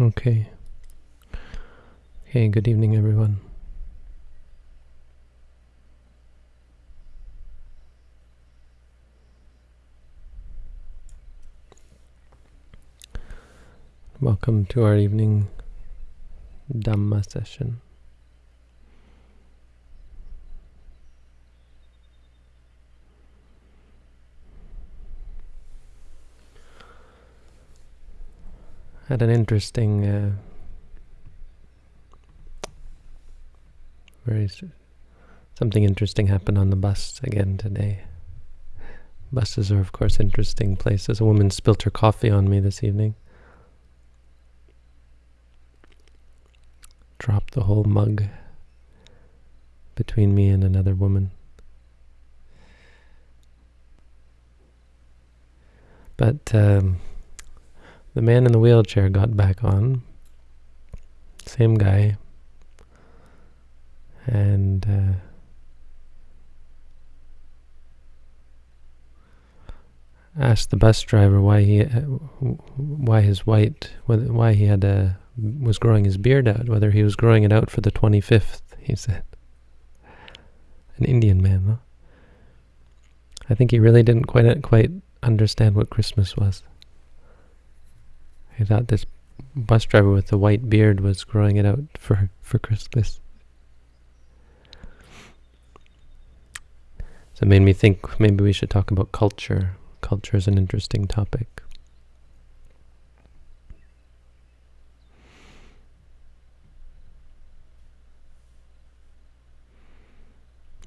Okay. Okay, good evening, everyone. Welcome to our evening Dhamma session. Had an interesting, uh, very something interesting happened on the bus again today. Buses are, of course, interesting places. A woman spilt her coffee on me this evening. Dropped the whole mug between me and another woman. But um, the man in the wheelchair got back on. Same guy. And uh, asked the bus driver why he, uh, why his white, why he had a, was growing his beard out, whether he was growing it out for the 25th, he said. An Indian man, huh? I think he really didn't quite quite understand what Christmas was. I thought this bus driver with the white beard was growing it out for, for Christmas. So it made me think maybe we should talk about culture. Culture is an interesting topic.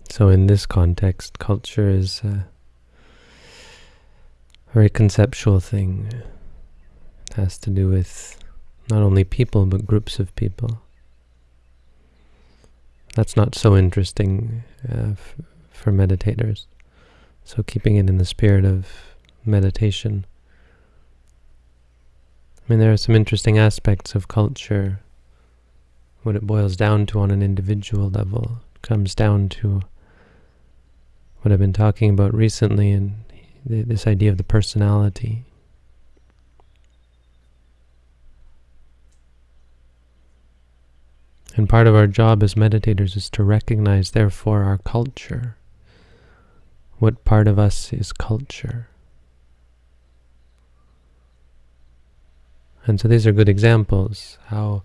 So in this context, culture is a very conceptual thing has to do with not only people, but groups of people. That's not so interesting uh, for meditators. So keeping it in the spirit of meditation. I mean, there are some interesting aspects of culture. What it boils down to on an individual level comes down to what I've been talking about recently and this idea of the personality. And part of our job as meditators is to recognize, therefore, our culture. What part of us is culture? And so these are good examples how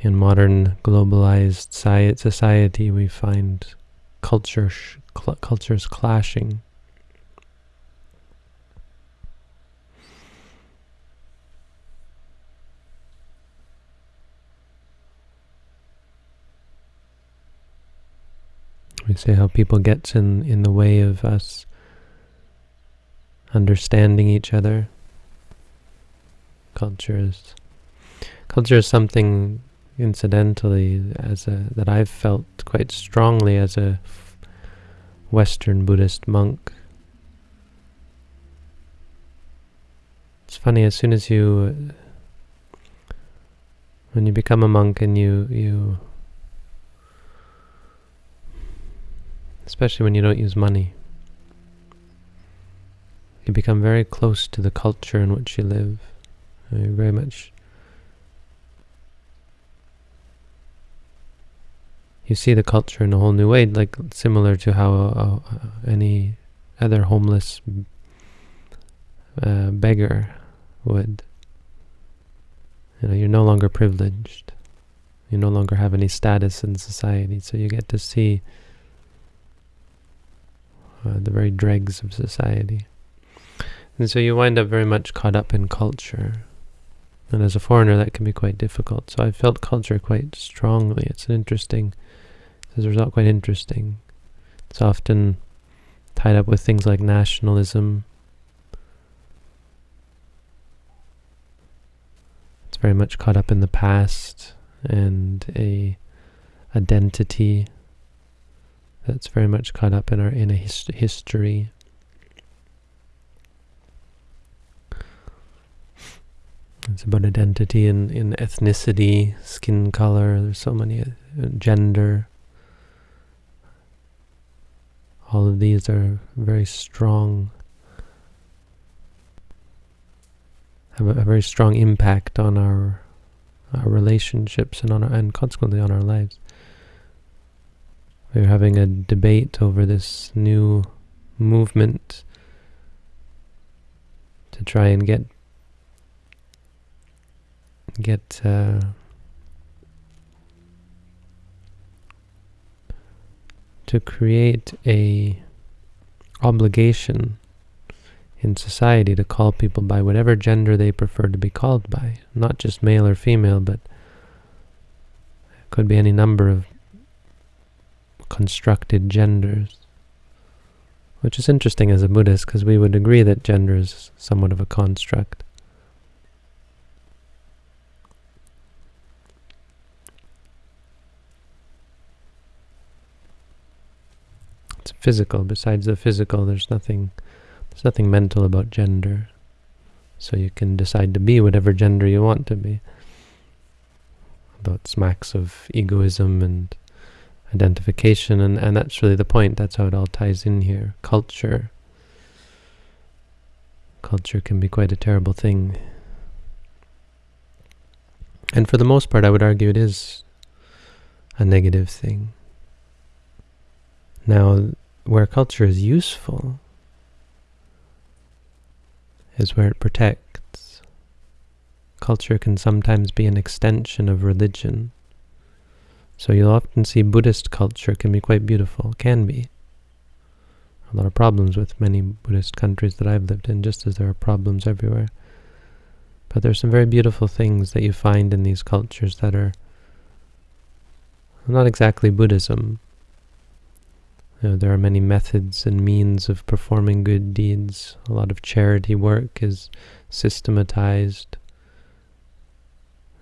in modern globalized society we find culture cultures clashing. We say how people gets in, in the way of us understanding each other. Culture is, culture is something incidentally as a, that I've felt quite strongly as a Western Buddhist monk. It's funny, as soon as you, when you become a monk and you, you especially when you don't use money. You become very close to the culture in which you live. You very much you see the culture in a whole new way, like similar to how uh, any other homeless uh, beggar would. You know, you're no longer privileged. You no longer have any status in society, so you get to see uh, the very dregs of society. And so you wind up very much caught up in culture. And as a foreigner, that can be quite difficult. So I felt culture quite strongly. It's an interesting, as a result, quite interesting. It's often tied up with things like nationalism. It's very much caught up in the past and a identity that's very much caught up in our inner history. It's about identity and in, in ethnicity, skin color. There's so many uh, gender. All of these are very strong have a, a very strong impact on our our relationships and on our, and consequently on our lives. We were having a debate over this new movement to try and get get uh, to create a obligation in society to call people by whatever gender they prefer to be called by, not just male or female, but could be any number of constructed genders. Which is interesting as a Buddhist, because we would agree that gender is somewhat of a construct. It's physical. Besides the physical, there's nothing there's nothing mental about gender. So you can decide to be whatever gender you want to be. Although it smacks of egoism and identification, and, and that's really the point. That's how it all ties in here. Culture. Culture can be quite a terrible thing. And for the most part, I would argue it is a negative thing. Now, where culture is useful is where it protects. Culture can sometimes be an extension of religion. So you'll often see Buddhist culture can be quite beautiful, can be. A lot of problems with many Buddhist countries that I've lived in, just as there are problems everywhere. But there's some very beautiful things that you find in these cultures that are not exactly Buddhism. You know, there are many methods and means of performing good deeds. A lot of charity work is systematized,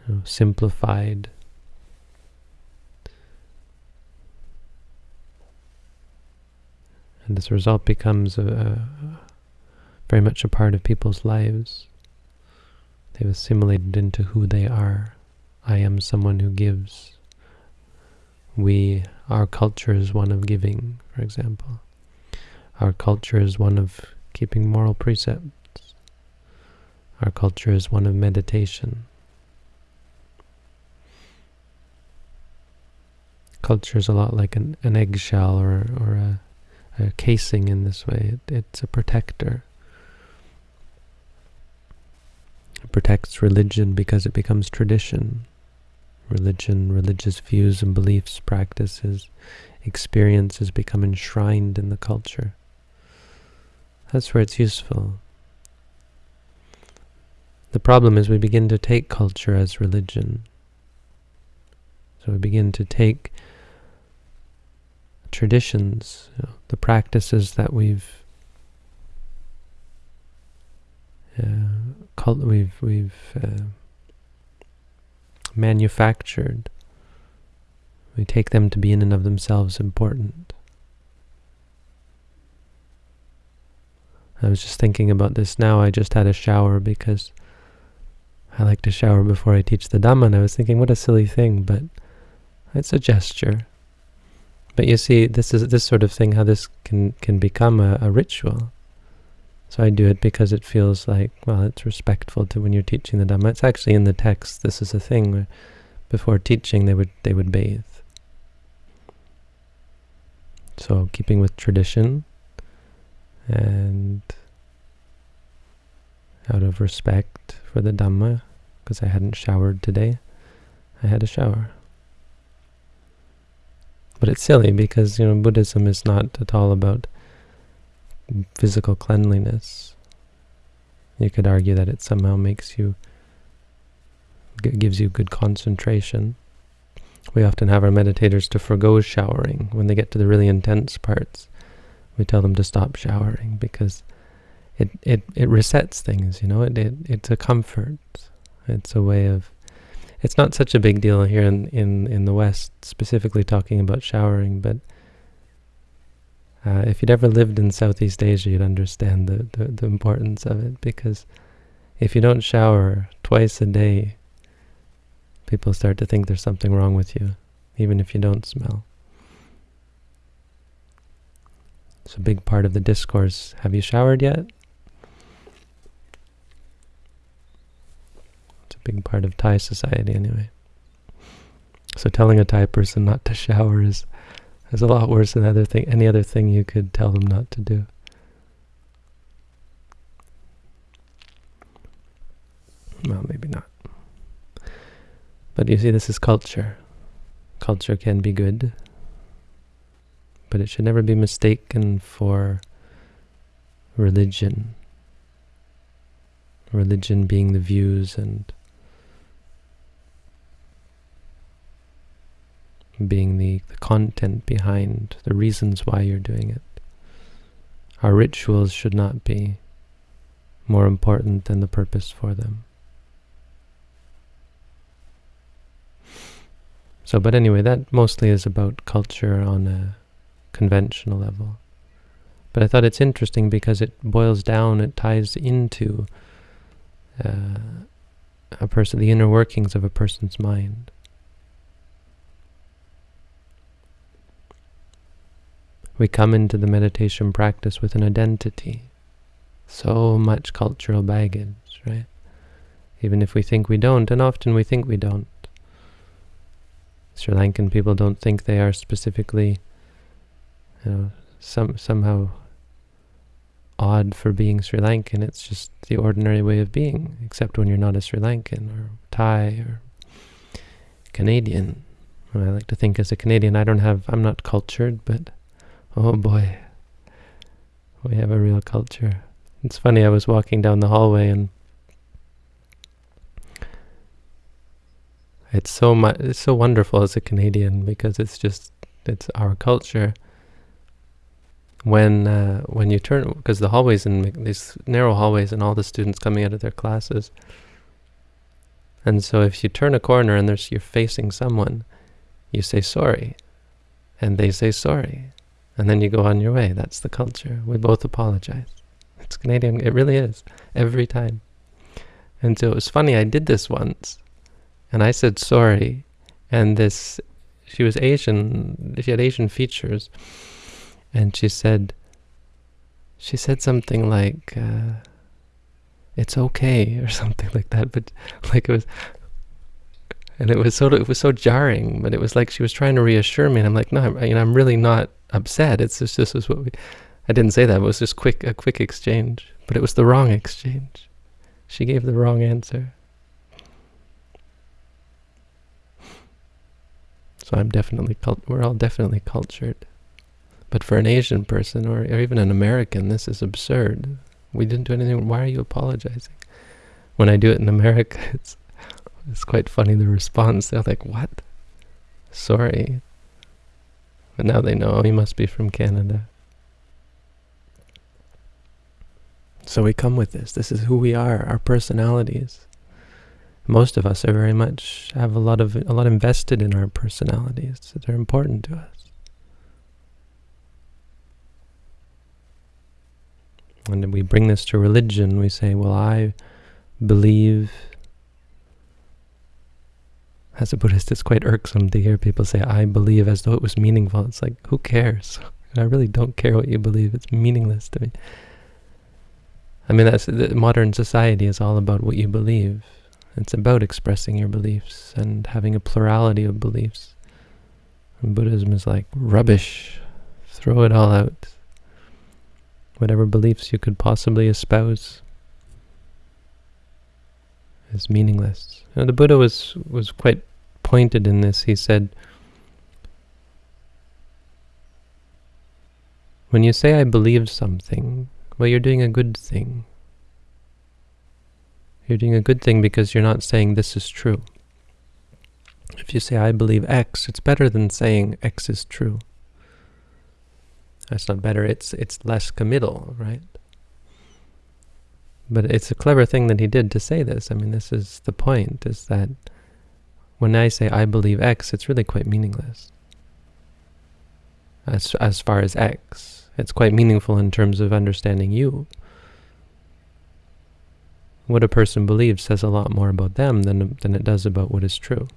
you know, simplified. And a result becomes a, a, very much a part of people's lives. They've assimilated into who they are. I am someone who gives. We, our culture is one of giving, for example. Our culture is one of keeping moral precepts. Our culture is one of meditation. Culture is a lot like an, an eggshell or, or a a casing in this way. It, it's a protector. It protects religion because it becomes tradition. Religion, religious views and beliefs, practices, experiences become enshrined in the culture. That's where it's useful. The problem is we begin to take culture as religion. So we begin to take traditions, you know, the practices that we've uh, we've we've uh, manufactured. We take them to be in and of themselves important. I was just thinking about this now. I just had a shower because I like to shower before I teach the Dhamma, and I was thinking, what a silly thing, but it's a gesture. But you see, this is this sort of thing, how this can, can become a, a ritual. So I do it because it feels like, well, it's respectful to when you're teaching the Dhamma. It's actually in the text. This is a thing where before teaching they would they would bathe. So keeping with tradition and out of respect for the Dhamma, because I hadn't showered today, I had a shower. But it's silly because, you know, Buddhism is not at all about physical cleanliness. You could argue that it somehow makes you, gives you good concentration. We often have our meditators to forego showering. When they get to the really intense parts, we tell them to stop showering because it, it, it resets things, you know, it, it it's a comfort. It's a way of it's not such a big deal here in, in, in the West, specifically talking about showering, but uh, if you'd ever lived in Southeast Asia, you'd understand the, the, the importance of it, because if you don't shower twice a day, people start to think there's something wrong with you, even if you don't smell. It's a big part of the discourse. Have you showered yet? Part of Thai society anyway. So telling a Thai person not to shower is is a lot worse than other thing, any other thing you could tell them not to do. Well, maybe not. But you see, this is culture. Culture can be good, but it should never be mistaken for religion. Religion being the views and being the, the content behind the reasons why you're doing it. Our rituals should not be more important than the purpose for them. So, but anyway, that mostly is about culture on a conventional level. But I thought it's interesting because it boils down, it ties into uh, a person, the inner workings of a person's mind. We come into the meditation practice with an identity. So much cultural baggage, right? Even if we think we don't, and often we think we don't. Sri Lankan people don't think they are specifically, you know, some somehow odd for being Sri Lankan. It's just the ordinary way of being, except when you're not a Sri Lankan or Thai or Canadian. I like to think as a Canadian, I don't have, I'm not cultured, but Oh boy, we have a real culture. It's funny, I was walking down the hallway and it's so much, it's so wonderful as a Canadian because it's just, it's our culture. When uh, when you turn, because the hallways and these narrow hallways and all the students coming out of their classes, and so if you turn a corner and there's you're facing someone, you say sorry, and they say sorry, and then you go on your way. That's the culture. We both apologize. It's Canadian. It really is. Every time. And so it was funny. I did this once. And I said sorry. And this, she was Asian. She had Asian features. And she said, she said something like, uh, it's okay or something like that. But like it was, and it was so it was so jarring. But it was like she was trying to reassure me, and I'm like, no, I'm, you know, I'm really not upset. It's just this is what we. I didn't say that. It was just quick a quick exchange, but it was the wrong exchange. She gave the wrong answer. So I'm definitely. We're all definitely cultured, but for an Asian person or, or even an American, this is absurd. We didn't do anything. Why are you apologizing? When I do it in America, it's it's quite funny the response. They're like, "What? Sorry." But now they know he must be from Canada. So we come with this. This is who we are, our personalities. Most of us are very much have a lot of a lot invested in our personalities. So they're important to us. And we bring this to religion. We say, well, I believe as a Buddhist, it's quite irksome to hear people say, I believe, as though it was meaningful. It's like, who cares? I really don't care what you believe. It's meaningless to me. I mean, that's the modern society is all about what you believe. It's about expressing your beliefs and having a plurality of beliefs. And Buddhism is like, rubbish. Throw it all out. Whatever beliefs you could possibly espouse is meaningless. You know, the Buddha was, was quite pointed in this. He said, when you say I believe something, well, you're doing a good thing. You're doing a good thing because you're not saying this is true. If you say I believe X, it's better than saying X is true. That's not better, it's it's less committal, right? But it's a clever thing that he did to say this. I mean, this is the point, is that when I say I believe X, it's really quite meaningless. As, as far as X, it's quite meaningful in terms of understanding you. What a person believes says a lot more about them than, than it does about what is true.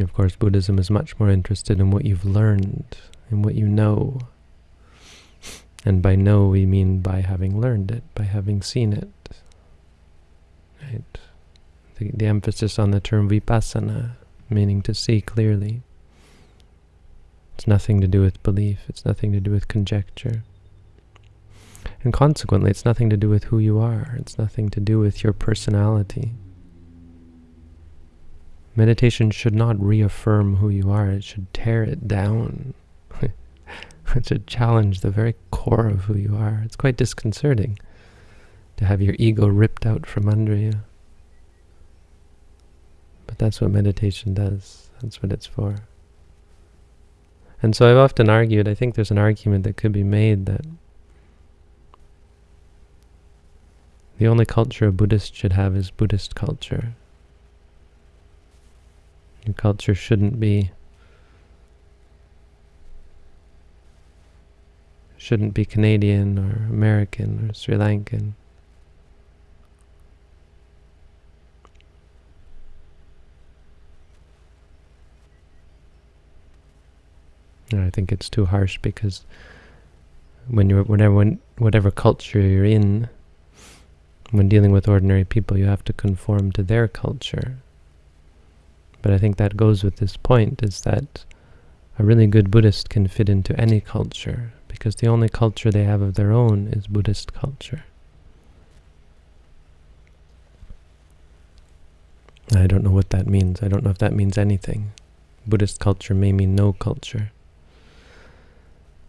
Of course, Buddhism is much more interested in what you've learned and what you know. And by know we mean by having learned it, by having seen it. Right? The, the emphasis on the term vipassana, meaning to see clearly. It's nothing to do with belief, it's nothing to do with conjecture. And consequently, it's nothing to do with who you are, it's nothing to do with your personality. Meditation should not reaffirm who you are, it should tear it down. it should challenge the very core of who you are. It's quite disconcerting to have your ego ripped out from under you. But that's what meditation does. That's what it's for. And so I've often argued, I think there's an argument that could be made that the only culture a Buddhist should have is Buddhist culture. Culture shouldn't be shouldn't be Canadian or American or Sri Lankan. And I think it's too harsh because when you're whatever when, whatever culture you're in, when dealing with ordinary people, you have to conform to their culture. But I think that goes with this point, is that a really good Buddhist can fit into any culture, because the only culture they have of their own is Buddhist culture. I don't know what that means. I don't know if that means anything. Buddhist culture may mean no culture.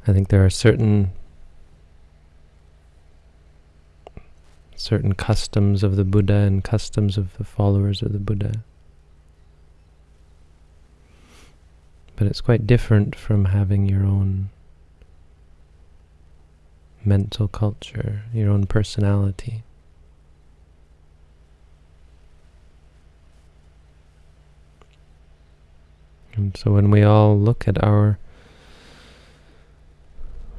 I think there are certain certain customs of the Buddha and customs of the followers of the Buddha But it's quite different from having your own mental culture, your own personality. And so when we all look at our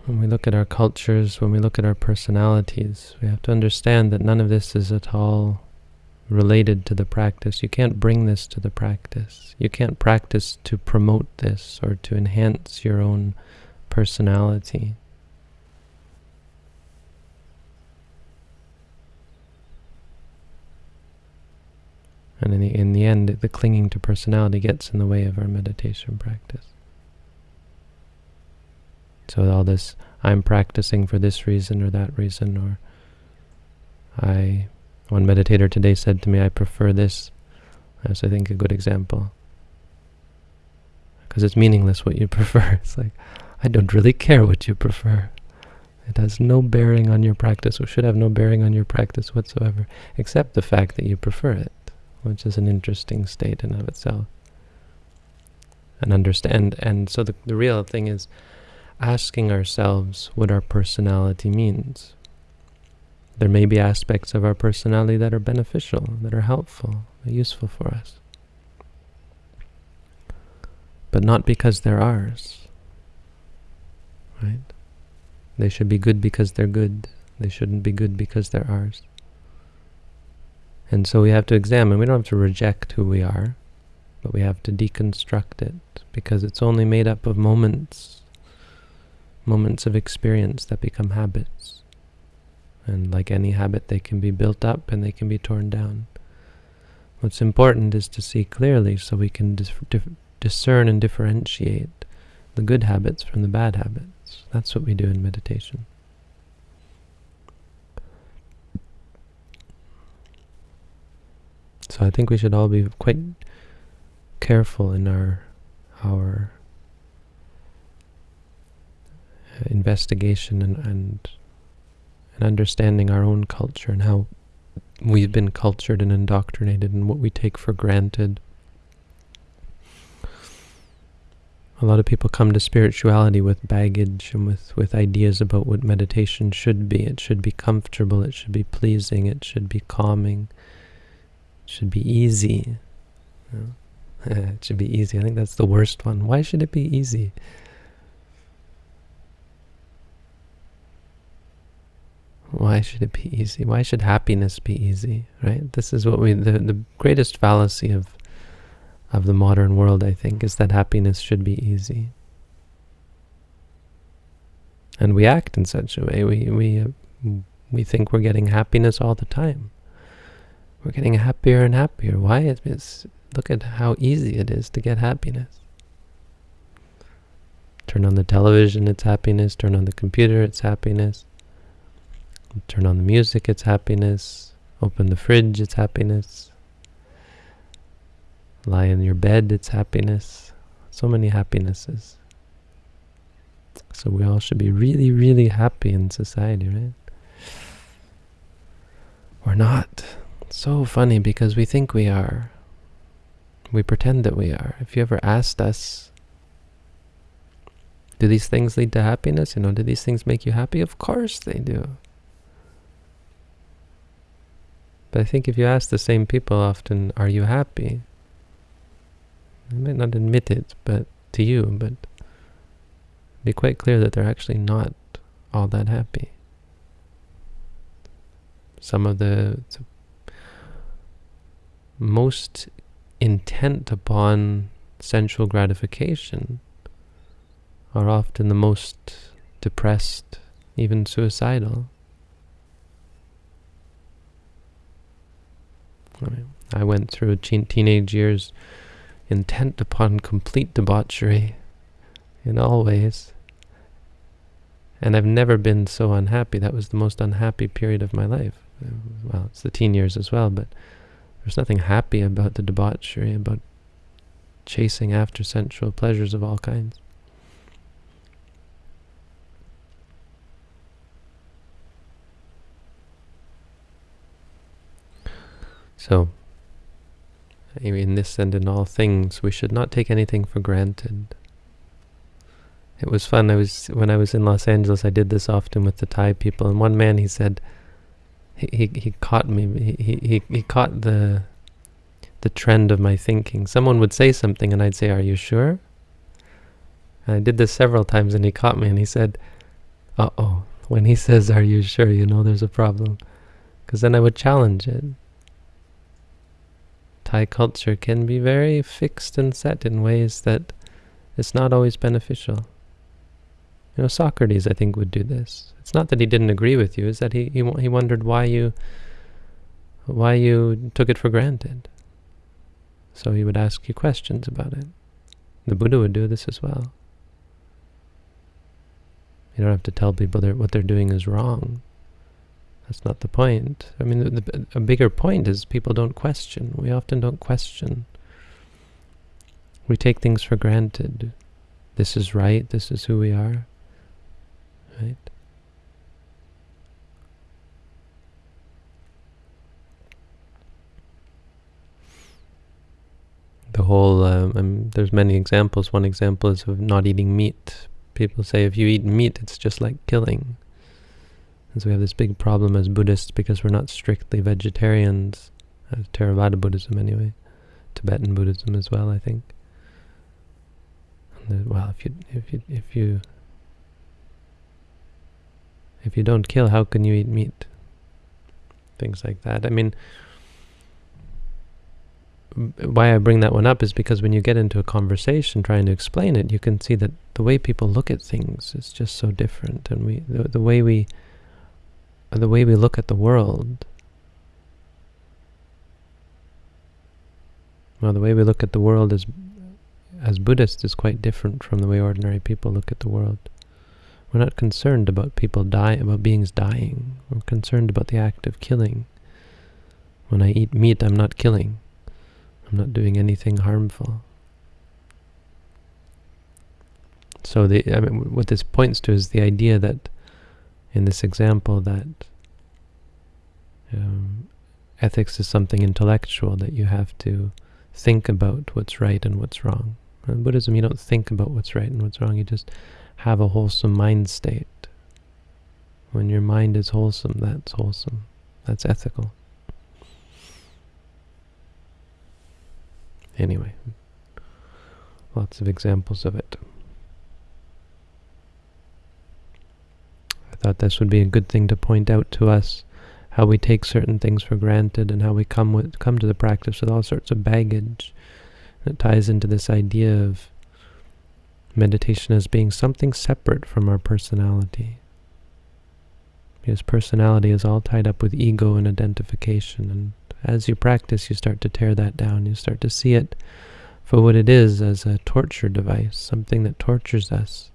when we look at our cultures, when we look at our personalities, we have to understand that none of this is at all related to the practice. You can't bring this to the practice. You can't practice to promote this or to enhance your own personality. And in the, in the end, the clinging to personality gets in the way of our meditation practice. So all this, I'm practicing for this reason or that reason, or I one meditator today said to me, I prefer this. That's, I think, a good example. Because it's meaningless what you prefer. It's like, I don't really care what you prefer. It has no bearing on your practice, or should have no bearing on your practice whatsoever, except the fact that you prefer it, which is an interesting state in of itself. And understand, and so the, the real thing is asking ourselves what our personality means. There may be aspects of our personality that are beneficial, that are helpful, that are useful for us. But not because they're ours. Right? They should be good because they're good. They shouldn't be good because they're ours. And so we have to examine. We don't have to reject who we are, but we have to deconstruct it because it's only made up of moments, moments of experience that become habits. And like any habit, they can be built up and they can be torn down. What's important is to see clearly so we can dis discern and differentiate the good habits from the bad habits. That's what we do in meditation. So I think we should all be quite careful in our our uh, investigation and, and and understanding our own culture and how we've been cultured and indoctrinated and what we take for granted. A lot of people come to spirituality with baggage and with, with ideas about what meditation should be. It should be comfortable, it should be pleasing, it should be calming, it should be easy. it should be easy. I think that's the worst one. Why should it be easy? Why should it be easy? Why should happiness be easy, right? This is what we, the, the greatest fallacy of, of the modern world, I think, is that happiness should be easy. And we act in such a way. We, we, we think we're getting happiness all the time. We're getting happier and happier. Why? It's, look at how easy it is to get happiness. Turn on the television, it's happiness. Turn on the computer, it's happiness. Turn on the music, it's happiness. Open the fridge, it's happiness. Lie in your bed, it's happiness. So many happinesses. So we all should be really, really happy in society, right? We're not. It's so funny because we think we are. We pretend that we are. If you ever asked us, do these things lead to happiness? You know, do these things make you happy? Of course they do. But I think if you ask the same people often, are you happy? They might not admit it but to you, but be quite clear that they're actually not all that happy. Some of the, the most intent upon sensual gratification are often the most depressed, even suicidal. I went through teen teenage years intent upon complete debauchery in all ways. And I've never been so unhappy. That was the most unhappy period of my life. Well, it's the teen years as well, but there's nothing happy about the debauchery, about chasing after sensual pleasures of all kinds. So, in this and in all things, we should not take anything for granted. It was fun. I was when I was in Los Angeles. I did this often with the Thai people, and one man he said, he he, he caught me. He, he he caught the the trend of my thinking. Someone would say something, and I'd say, "Are you sure?" And I did this several times, and he caught me, and he said, "Uh oh." When he says, "Are you sure?" You know there's a problem, because then I would challenge it. Thai culture can be very fixed and set in ways that it's not always beneficial. You know, Socrates, I think, would do this. It's not that he didn't agree with you; it's that he he, he wondered why you why you took it for granted. So he would ask you questions about it. The Buddha would do this as well. You don't have to tell people that what they're doing is wrong. That's not the point. I mean, the, the, a bigger point is people don't question. We often don't question. We take things for granted. This is right. This is who we are. Right? The whole, um, um, there's many examples. One example is of not eating meat. People say if you eat meat, it's just like killing. We have this big problem as Buddhists because we're not strictly vegetarians, as Theravada Buddhism anyway, Tibetan Buddhism as well, I think. Well, if you if you if you if you don't kill, how can you eat meat? Things like that. I mean, why I bring that one up is because when you get into a conversation trying to explain it, you can see that the way people look at things is just so different, and we the, the way we the way we look at the world. Well, the way we look at the world as as Buddhists is quite different from the way ordinary people look at the world. We're not concerned about people dying, about beings dying. We're concerned about the act of killing. When I eat meat, I'm not killing. I'm not doing anything harmful. So the I mean, what this points to is the idea that in this example that um, ethics is something intellectual that you have to think about what's right and what's wrong. In Buddhism, you don't think about what's right and what's wrong. You just have a wholesome mind state. When your mind is wholesome, that's wholesome. That's ethical. Anyway, lots of examples of it. Thought this would be a good thing to point out to us, how we take certain things for granted and how we come with come to the practice with all sorts of baggage. It ties into this idea of meditation as being something separate from our personality. Because personality is all tied up with ego and identification. And as you practice, you start to tear that down. You start to see it for what it is as a torture device, something that tortures us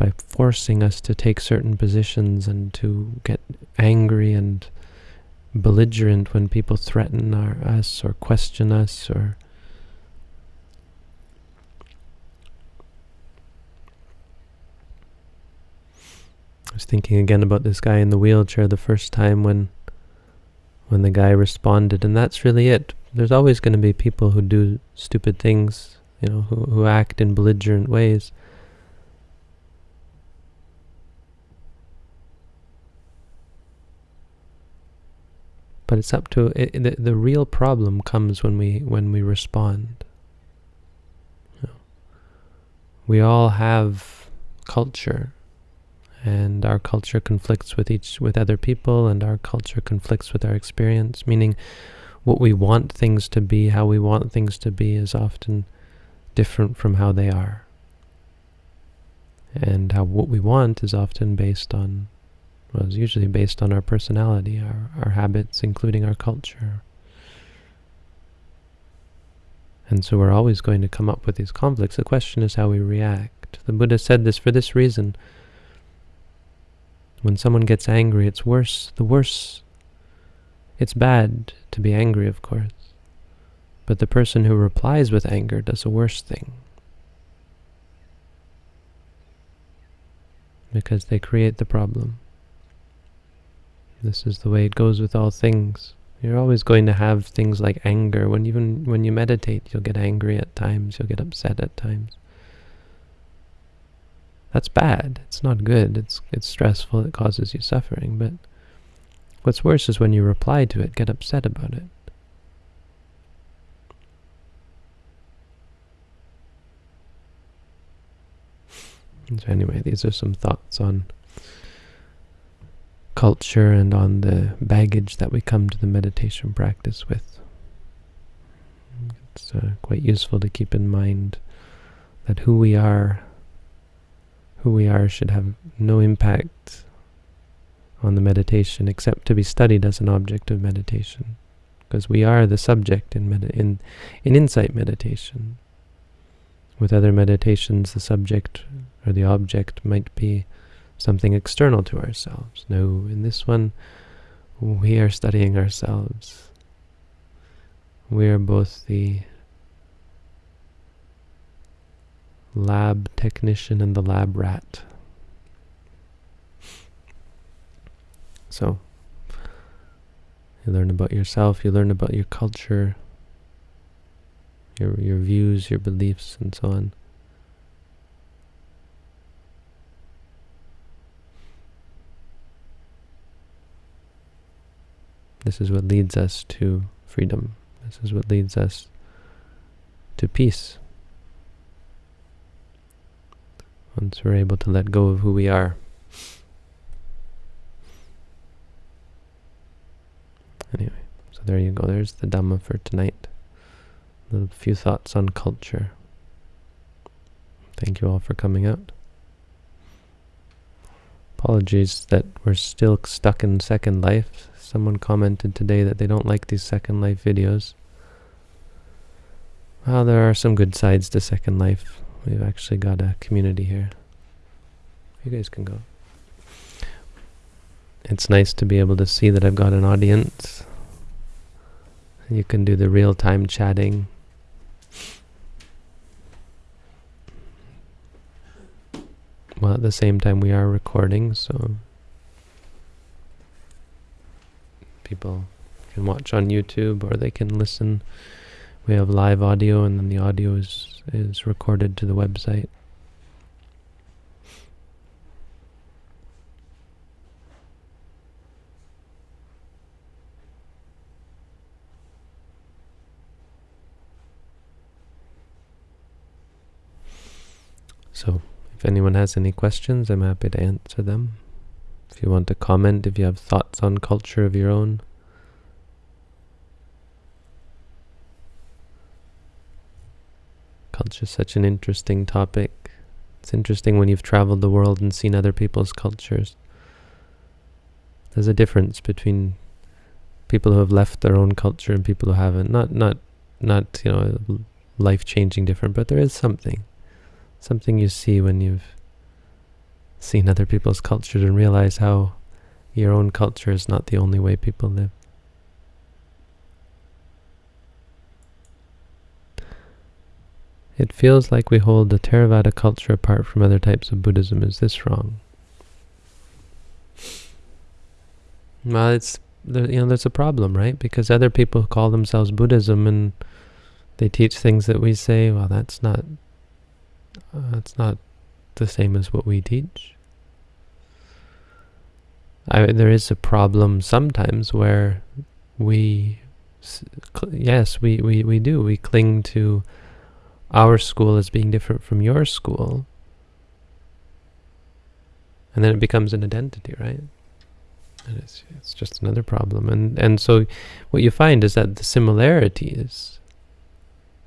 by forcing us to take certain positions and to get angry and belligerent when people threaten our, us or question us or I was thinking again about this guy in the wheelchair the first time when when the guy responded and that's really it. There's always going to be people who do stupid things, you know, who, who act in belligerent ways. But it's up to it, the the real problem comes when we when we respond. You know, we all have culture, and our culture conflicts with each with other people, and our culture conflicts with our experience. Meaning, what we want things to be, how we want things to be, is often different from how they are. And how what we want is often based on well, it's usually based on our personality, our, our habits, including our culture. And so we're always going to come up with these conflicts. The question is how we react. The Buddha said this for this reason. When someone gets angry, it's worse. The worse. It's bad to be angry, of course. But the person who replies with anger does a worse thing. Because they create the problem. This is the way it goes with all things. You're always going to have things like anger. When even when you meditate, you'll get angry at times. You'll get upset at times. That's bad. It's not good. It's it's stressful. It causes you suffering. But what's worse is when you reply to it, get upset about it. So anyway, these are some thoughts on culture and on the baggage that we come to the meditation practice with. It's uh, quite useful to keep in mind that who we are, who we are should have no impact on the meditation except to be studied as an object of meditation. Because we are the subject in, in, in insight meditation. With other meditations, the subject or the object might be something external to ourselves. No, in this one, we are studying ourselves. We are both the lab technician and the lab rat. So, you learn about yourself, you learn about your culture, your, your views, your beliefs, and so on. This is what leads us to freedom. This is what leads us to peace. Once we're able to let go of who we are. Anyway, so there you go. There's the Dhamma for tonight. A few thoughts on culture. Thank you all for coming out. Apologies that we're still stuck in Second Life. Someone commented today that they don't like these Second Life videos. Well, there are some good sides to Second Life. We've actually got a community here. You guys can go. It's nice to be able to see that I've got an audience. You can do the real-time chatting. Well, at the same time we are recording, so people can watch on YouTube or they can listen. We have live audio and then the audio is, is recorded to the website. So, if anyone has any questions, I'm happy to answer them. You want to comment, if you have thoughts on culture of your own. culture is such an interesting topic. It's interesting when you've traveled the world and seen other people's cultures. There's a difference between people who have left their own culture and people who haven't. Not not not you know life changing different, but there is something, something you see when you've seen other people's cultures and realize how your own culture is not the only way people live. It feels like we hold the Theravada culture apart from other types of Buddhism. Is this wrong? Well, it's you know there's a problem, right? Because other people call themselves Buddhism and they teach things that we say, well, that's not uh, that's not the same as what we teach. I, there is a problem sometimes where we, yes, we, we, we do. We cling to our school as being different from your school. And then it becomes an identity, right? And it's, it's just another problem. And, and so what you find is that the similarities,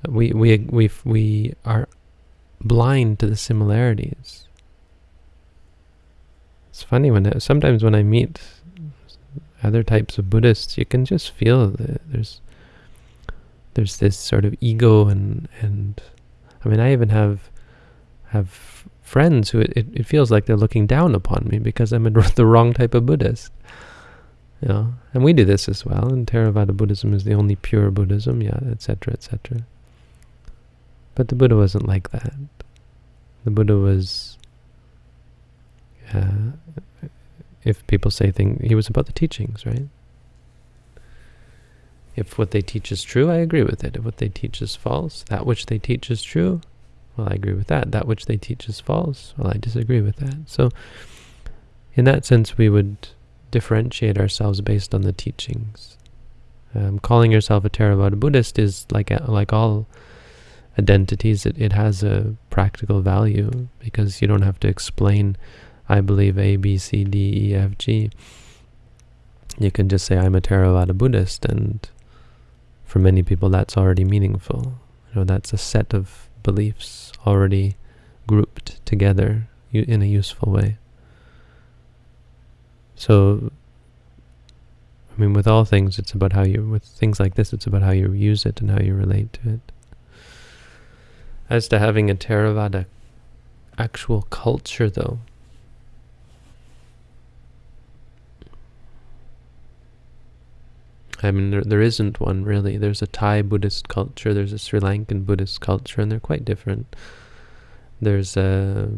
we, we, we, we are blind to the similarities. It's funny when sometimes when I meet other types of Buddhists, you can just feel that there's there's this sort of ego and and I mean I even have have friends who it, it feels like they're looking down upon me because I'm a, the wrong type of Buddhist. You know, and we do this as well. And Theravada Buddhism is the only pure Buddhism, yeah, etc., etc. But the Buddha wasn't like that. The Buddha was, uh, if people say things, he was about the teachings, right? If what they teach is true, I agree with it. If what they teach is false, that which they teach is true, well, I agree with that. That which they teach is false, well, I disagree with that. So, in that sense, we would differentiate ourselves based on the teachings. Um, calling yourself a Theravada Buddhist is like like all identities, it, it has a practical value because you don't have to explain, I believe A, B, C, D, E, F, G. You can just say, I'm a Theravada Buddhist, and for many people that's already meaningful. You know, that's a set of beliefs already grouped together in a useful way. So, I mean, with all things, it's about how you, with things like this, it's about how you use it and how you relate to it. As to having a Theravada actual culture, though, I mean, there, there isn't one really. There's a Thai Buddhist culture, there's a Sri Lankan Buddhist culture, and they're quite different. There's a,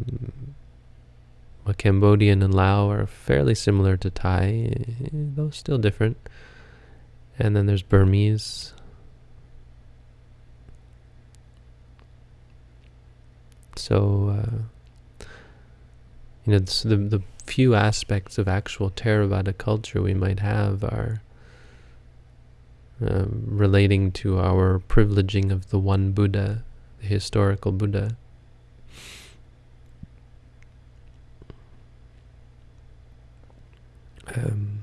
a Cambodian and Lao are fairly similar to Thai, though still different. And then there's Burmese, So, uh, you know, the, the few aspects of actual Theravada culture we might have are um, relating to our privileging of the one Buddha, the historical Buddha. Um,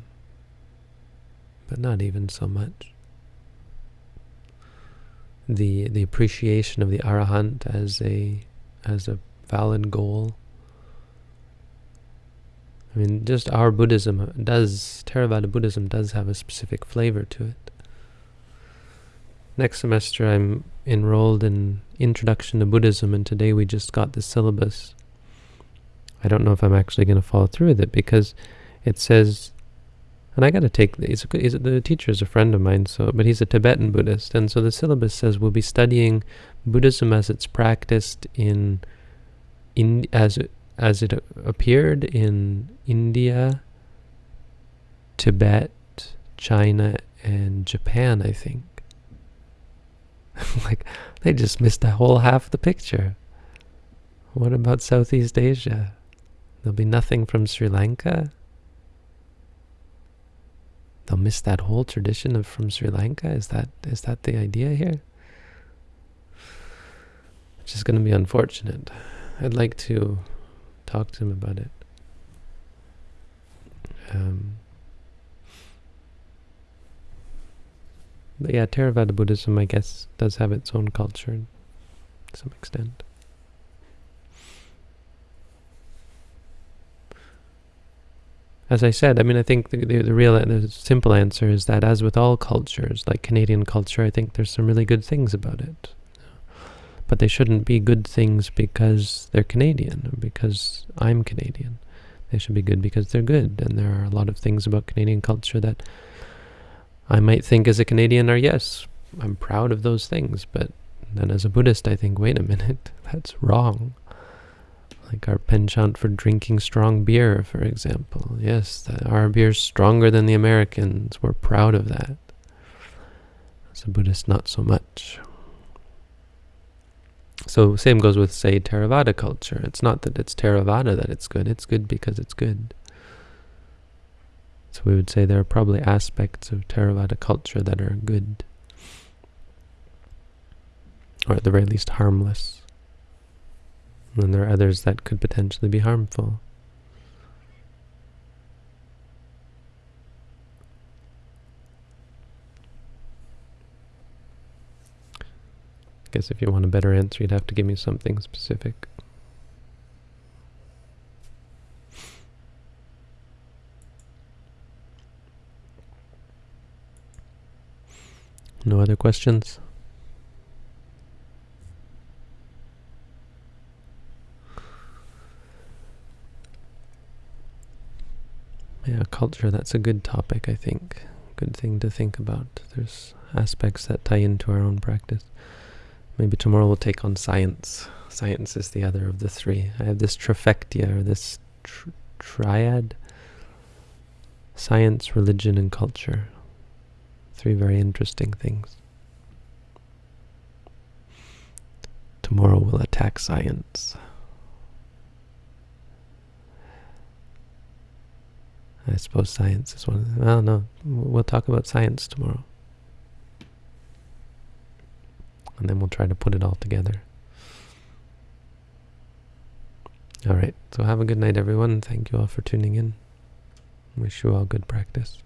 but not even so much. The the appreciation of the arahant as a as a valid goal. I mean, just our Buddhism does, Theravada Buddhism does have a specific flavor to it. Next semester I'm enrolled in Introduction to Buddhism and today we just got the syllabus. I don't know if I'm actually going to follow through with it because it says, and I got to take, he's a, he's a, the teacher is a friend of mine, so but he's a Tibetan Buddhist, and so the syllabus says we'll be studying Buddhism as it's practiced in, in as as it appeared in India, Tibet, China, and Japan, I think. like they just missed a whole half the picture. What about Southeast Asia? There'll be nothing from Sri Lanka. They'll miss that whole tradition of from Sri Lanka. Is that is that the idea here? which is going to be unfortunate. I'd like to talk to him about it. Um, but yeah, Theravada Buddhism, I guess, does have its own culture. to some extent. As I said, I mean, I think the, the, the real, the simple answer is that as with all cultures, like Canadian culture, I think there's some really good things about it. But they shouldn't be good things because they're Canadian, or because I'm Canadian. They should be good because they're good. And there are a lot of things about Canadian culture that I might think as a Canadian are, yes, I'm proud of those things. But then as a Buddhist, I think, wait a minute, that's wrong. Like our penchant for drinking strong beer, for example. Yes, the, our beer's stronger than the Americans. We're proud of that. As a Buddhist, not so much. So same goes with, say, Theravada culture. It's not that it's Theravada that it's good. It's good because it's good. So we would say there are probably aspects of Theravada culture that are good. Or at the very least harmless. And there are others that could potentially be harmful. I guess if you want a better answer, you'd have to give me something specific. No other questions? Yeah, that's a good topic, I think. Good thing to think about. There's aspects that tie into our own practice. Maybe tomorrow we'll take on science. Science is the other of the three. I have this trifecta, or this tr triad. Science, religion, and culture. Three very interesting things. Tomorrow we'll attack science. I suppose science is one of them. I don't know. we'll talk about science tomorrow. And then we'll try to put it all together. All right, so have a good night, everyone. Thank you all for tuning in. Wish you all good practice.